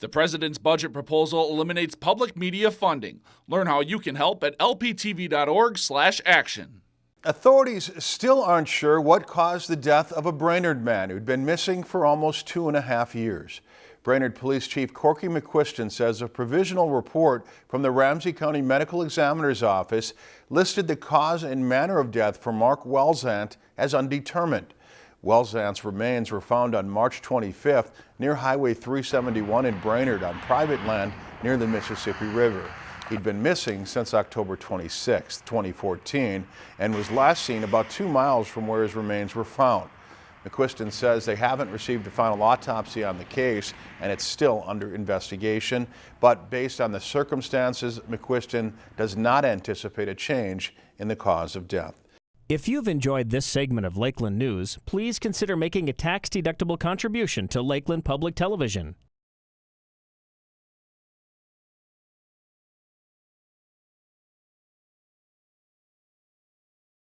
The president's budget proposal eliminates public media funding. Learn how you can help at lptv.org/action. Authorities still aren't sure what caused the death of a Brainerd man who'd been missing for almost two and a half years. Brainerd Police Chief Corky McQuiston says a provisional report from the Ramsey County Medical Examiner's Office listed the cause and manner of death for Mark Wellzant as undetermined. Wellzant's remains were found on March 25th near Highway 371 in Brainerd on private land near the Mississippi River. He'd been missing since October 26, 2014, and was last seen about two miles from where his remains were found. McQuiston says they haven't received a final autopsy on the case and it's still under investigation. But based on the circumstances, McQuiston does not anticipate a change in the cause of death. If you've enjoyed this segment of Lakeland News, please consider making a tax-deductible contribution to Lakeland Public Television.